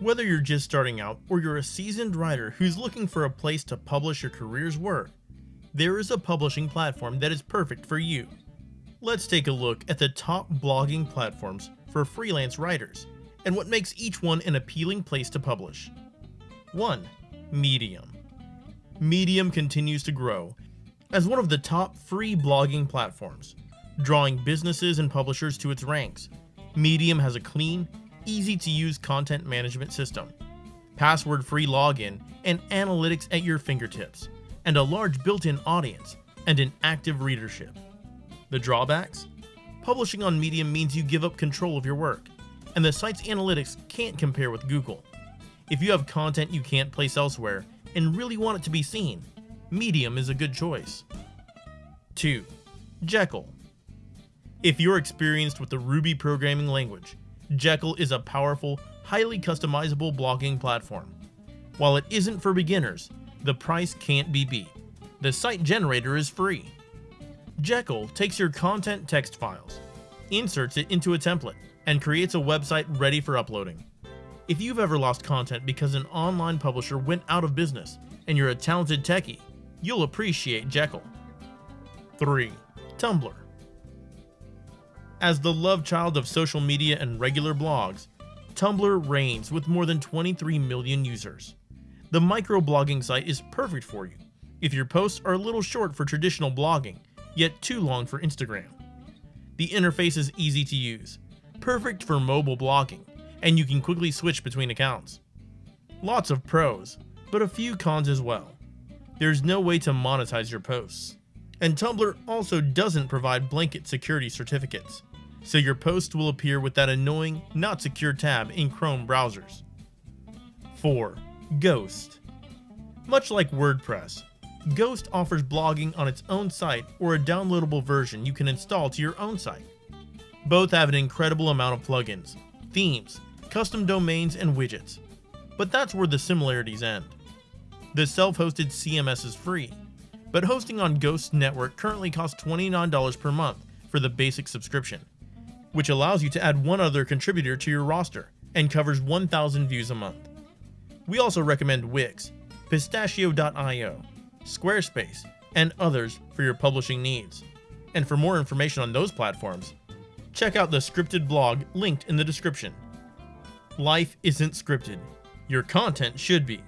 Whether you're just starting out or you're a seasoned writer who's looking for a place to publish your career's work, there is a publishing platform that is perfect for you. Let's take a look at the top blogging platforms for freelance writers and what makes each one an appealing place to publish. 1. Medium. Medium continues to grow as one of the top free blogging platforms, drawing businesses and publishers to its ranks. Medium has a clean, easy to use content management system, password free login, and analytics at your fingertips, and a large built in audience and an active readership. The drawbacks? Publishing on Medium means you give up control of your work, and the site's analytics can't compare with Google. If you have content you can't place elsewhere and really want it to be seen, Medium is a good choice. 2. Jekyll. If you're experienced with the Ruby programming language, Jekyll is a powerful, highly customizable blogging platform. While it isn't for beginners, the price can't be beat. The site generator is free. Jekyll takes your content text files, inserts it into a template, and creates a website ready for uploading. If you've ever lost content because an online publisher went out of business and you're a talented techie, you'll appreciate Jekyll. 3. Tumblr. As the love child of social media and regular blogs, Tumblr reigns with more than 23 million users. The microblogging site is perfect for you if your posts are a little short for traditional blogging, yet too long for Instagram. The interface is easy to use, perfect for mobile blogging, and you can quickly switch between accounts. Lots of pros, but a few cons as well. There's no way to monetize your posts. And Tumblr also doesn't provide blanket security certificates, so your post will appear with that annoying, not secure tab in Chrome browsers. 4. Ghost. Much like WordPress, Ghost offers blogging on its own site or a downloadable version you can install to your own site. Both have an incredible amount of plugins, themes, custom domains, and widgets. But that's where the similarities end. The self-hosted CMS is free, but hosting on Ghost Network currently costs $29 per month for the basic subscription, which allows you to add one other contributor to your roster and covers 1,000 views a month. We also recommend Wix, Postach.io, Squarespace, and others for your publishing needs. And for more information on those platforms, check out the scripted blog linked in the description. Life isn't scripted. Your content should be.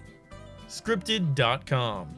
Scripted.com